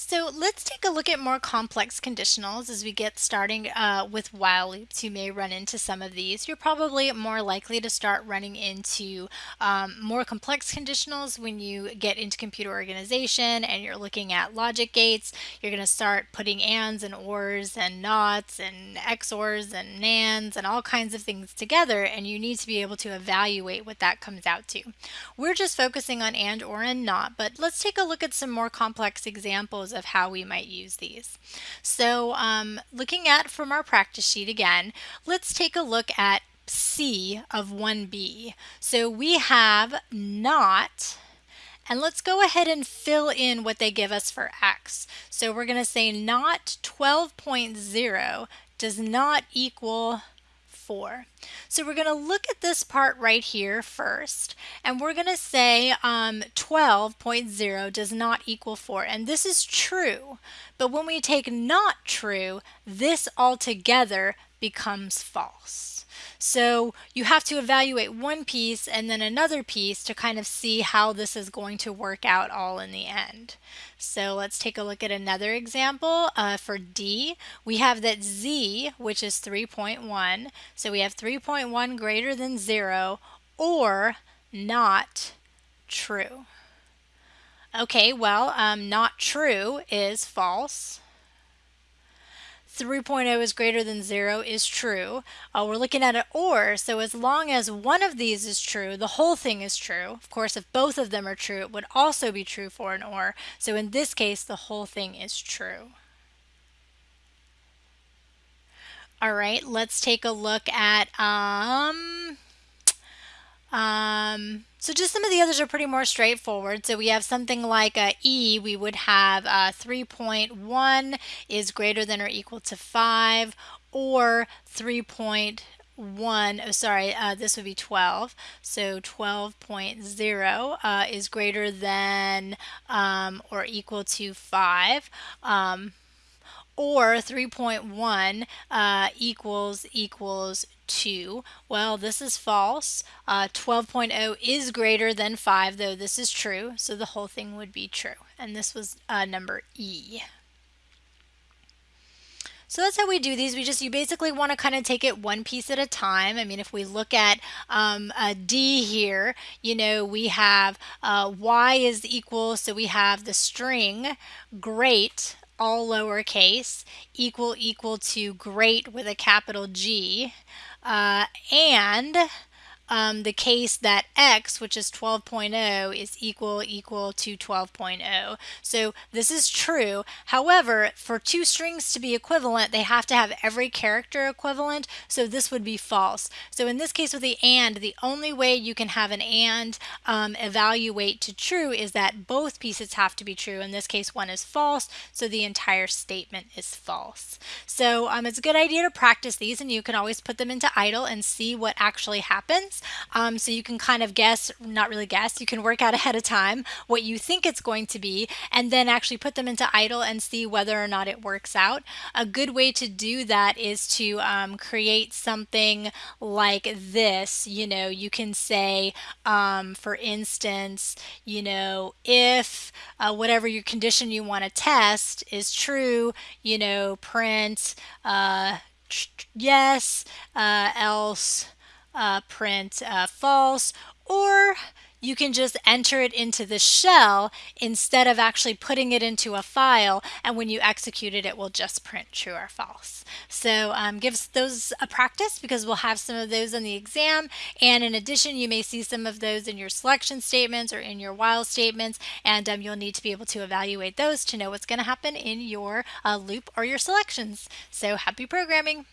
So let's take a look at more complex conditionals as we get starting uh, with while loops. You may run into some of these. You're probably more likely to start running into um, more complex conditionals when you get into computer organization and you're looking at logic gates. You're going to start putting ands and ors and nots and XORs and NANDs and all kinds of things together and you need to be able to evaluate what that comes out to. We're just focusing on and, or, and not, but let's take a look at some more complex examples of how we might use these. So um, looking at from our practice sheet again, let's take a look at C of 1b. So we have not and let's go ahead and fill in what they give us for x. So we're going to say not 12.0 does not equal 4. So we're going to look at this part right here first, and we're going to say um, 12.0 does not equal 4, and this is true, but when we take not true, this altogether becomes false. So you have to evaluate one piece and then another piece to kind of see how this is going to work out all in the end. So let's take a look at another example. Uh, for D, we have that Z, which is 3.1. So we have 3.1 greater than 0 or not true. Okay, well, um, not true is false. 3.0 is greater than 0 is true. Uh, we're looking at an OR, so as long as one of these is true, the whole thing is true. Of course, if both of them are true, it would also be true for an OR. So in this case, the whole thing is true. All right, let's take a look at um, um, so just some of the others are pretty more straightforward. So we have something like a E, we would have uh, 3.1 is greater than or equal to 5, or 3.1, oh sorry, uh, this would be 12. So 12.0 uh, is greater than um, or equal to 5. Um, or 3.1 uh, equals equals 2. Well, this is false. Uh, 12.0 is greater than 5, though this is true, so the whole thing would be true. And this was uh, number E. So that's how we do these. We just, you basically want to kind of take it one piece at a time. I mean, if we look at um, a D here, you know, we have uh, Y is equal, so we have the string great all lowercase, equal equal to great with a capital G, uh, and um, the case that x, which is 12.0, is equal equal to 12.0. So this is true. However, for two strings to be equivalent, they have to have every character equivalent, so this would be false. So in this case with the AND, the only way you can have an AND um, evaluate to true is that both pieces have to be true. In this case, one is false, so the entire statement is false. So um, it's a good idea to practice these, and you can always put them into IDLE and see what actually happens. Um, so you can kind of guess, not really guess, you can work out ahead of time what you think it's going to be and then actually put them into IDLE and see whether or not it works out. A good way to do that is to um, create something like this. You know, you can say, um, for instance, you know, if uh, whatever your condition you want to test is true, you know, print uh, yes, uh, else uh, print uh, false or you can just enter it into the shell instead of actually putting it into a file and when you execute it it will just print true or false. So um, give those a practice because we'll have some of those in the exam and in addition you may see some of those in your selection statements or in your while statements and um, you'll need to be able to evaluate those to know what's going to happen in your uh, loop or your selections. So happy programming!